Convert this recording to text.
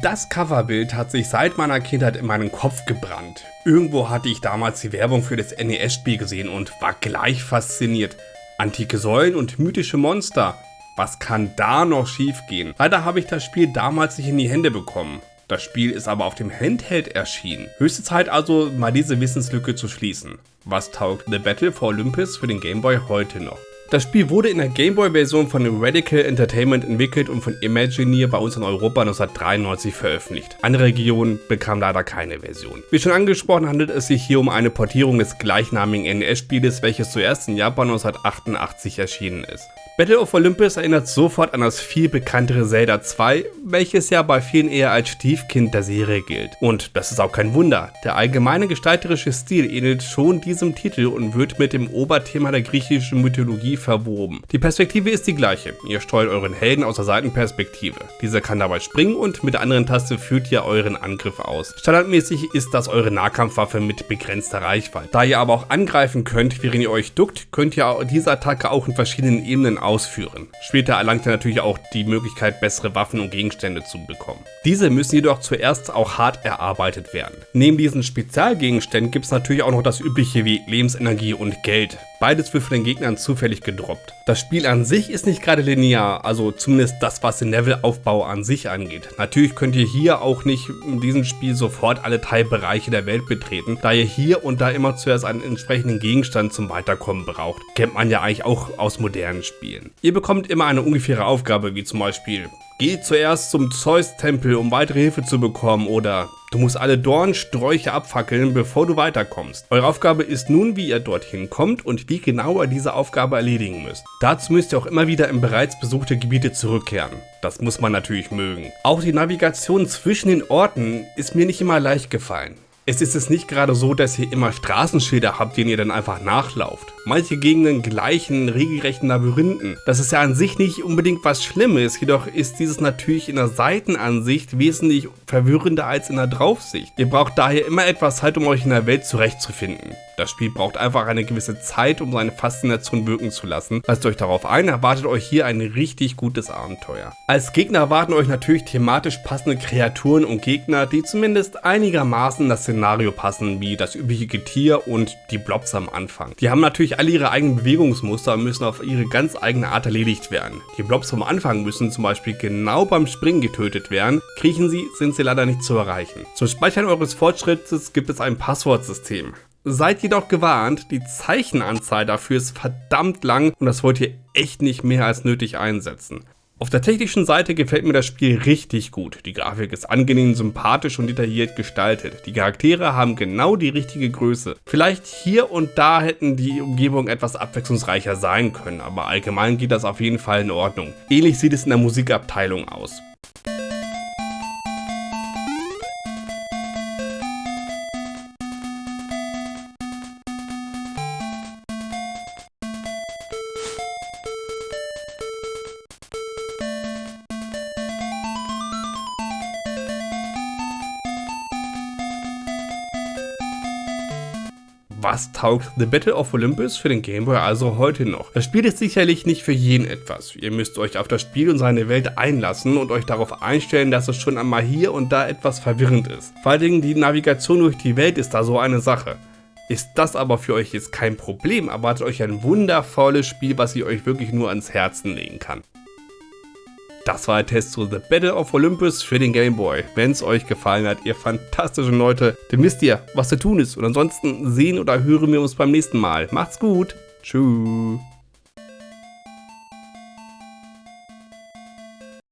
Das Coverbild hat sich seit meiner Kindheit in meinen Kopf gebrannt. Irgendwo hatte ich damals die Werbung für das NES-Spiel gesehen und war gleich fasziniert. Antike Säulen und mythische Monster. Was kann da noch schiefgehen? Leider habe ich das Spiel damals nicht in die Hände bekommen. Das Spiel ist aber auf dem Handheld erschienen. Höchste Zeit also, mal diese Wissenslücke zu schließen. Was taugt The Battle for Olympus für den Game Boy heute noch? Das Spiel wurde in der Gameboy-Version von Radical Entertainment entwickelt und von Imagineer bei uns in Europa 1993 veröffentlicht. Andere Regionen bekamen leider keine Version. Wie schon angesprochen handelt es sich hier um eine Portierung des gleichnamigen NES-Spieles, welches zuerst in Japan 1988 erschienen ist. Battle of Olympus erinnert sofort an das viel bekanntere Zelda 2, welches ja bei vielen eher als Stiefkind der Serie gilt. Und das ist auch kein Wunder, der allgemeine gestalterische Stil ähnelt schon diesem Titel und wird mit dem Oberthema der griechischen Mythologie verwoben. Die Perspektive ist die gleiche, ihr steuert euren Helden aus der Seitenperspektive. Dieser kann dabei springen und mit der anderen Taste führt ihr euren Angriff aus. Standardmäßig ist das eure Nahkampfwaffe mit begrenzter Reichweite. Da ihr aber auch angreifen könnt, während ihr euch duckt, könnt ihr diese Attacke auch in verschiedenen Ebenen ausführen. Später erlangt er natürlich auch die Möglichkeit, bessere Waffen und Gegenstände zu bekommen. Diese müssen jedoch zuerst auch hart erarbeitet werden. Neben diesen Spezialgegenständen gibt es natürlich auch noch das übliche wie Lebensenergie und Geld. Beides wird von den Gegnern zufällig gedroppt. Das Spiel an sich ist nicht gerade linear, also zumindest das, was den Levelaufbau an sich angeht. Natürlich könnt ihr hier auch nicht in diesem Spiel sofort alle Teilbereiche der Welt betreten, da ihr hier und da immer zuerst einen entsprechenden Gegenstand zum Weiterkommen braucht. Kennt man ja eigentlich auch aus modernen Spielen. Ihr bekommt immer eine ungefähre Aufgabe, wie zum Beispiel Geh zuerst zum Zeus-Tempel, um weitere Hilfe zu bekommen oder du musst alle Dornsträuche abfackeln, bevor du weiterkommst. Eure Aufgabe ist nun, wie ihr dorthin kommt und wie genau ihr diese Aufgabe erledigen müsst. Dazu müsst ihr auch immer wieder in bereits besuchte Gebiete zurückkehren. Das muss man natürlich mögen. Auch die Navigation zwischen den Orten ist mir nicht immer leicht gefallen. Es ist es nicht gerade so, dass ihr immer Straßenschilder habt, denen ihr dann einfach nachlauft. Manche Gegenden gleichen regelrechten Labyrinthen. Das ist ja an sich nicht unbedingt was Schlimmes, jedoch ist dieses natürlich in der Seitenansicht wesentlich verwirrender als in der Draufsicht. Ihr braucht daher immer etwas Zeit, um euch in der Welt zurechtzufinden. Das Spiel braucht einfach eine gewisse Zeit, um seine Faszination wirken zu lassen. Lasst euch darauf ein, erwartet euch hier ein richtig gutes Abenteuer. Als Gegner erwarten euch natürlich thematisch passende Kreaturen und Gegner, die zumindest einigermaßen in das Szenario passen, wie das übliche Getier und die Blobs am Anfang. Die haben natürlich alle ihre eigenen Bewegungsmuster und müssen auf ihre ganz eigene Art erledigt werden. Die Blobs vom Anfang müssen zum Beispiel genau beim Springen getötet werden, kriechen sie, sind sie leider nicht zu erreichen. Zum Speichern eures Fortschrittes gibt es ein Passwortsystem. Seid jedoch gewarnt, die Zeichenanzahl dafür ist verdammt lang und das wollt ihr echt nicht mehr als nötig einsetzen. Auf der technischen Seite gefällt mir das Spiel richtig gut. Die Grafik ist angenehm, sympathisch und detailliert gestaltet. Die Charaktere haben genau die richtige Größe. Vielleicht hier und da hätten die Umgebungen etwas abwechslungsreicher sein können, aber allgemein geht das auf jeden Fall in Ordnung. Ähnlich sieht es in der Musikabteilung aus. Was taugt The Battle of Olympus für den Game Boy also heute noch? Das Spiel ist sicherlich nicht für jeden etwas. Ihr müsst euch auf das Spiel und seine Welt einlassen und euch darauf einstellen, dass es schon einmal hier und da etwas verwirrend ist. Vor allen Dingen die Navigation durch die Welt ist da so eine Sache. Ist das aber für euch jetzt kein Problem, erwartet euch ein wundervolles Spiel, was ich euch wirklich nur ans Herzen legen kann. Das war der Test zu The Battle of Olympus für den Game Boy. Wenn es euch gefallen hat, ihr fantastischen Leute, dann wisst ihr, was zu tun ist. Und ansonsten sehen oder hören wir uns beim nächsten Mal. Macht's gut. Tschüss.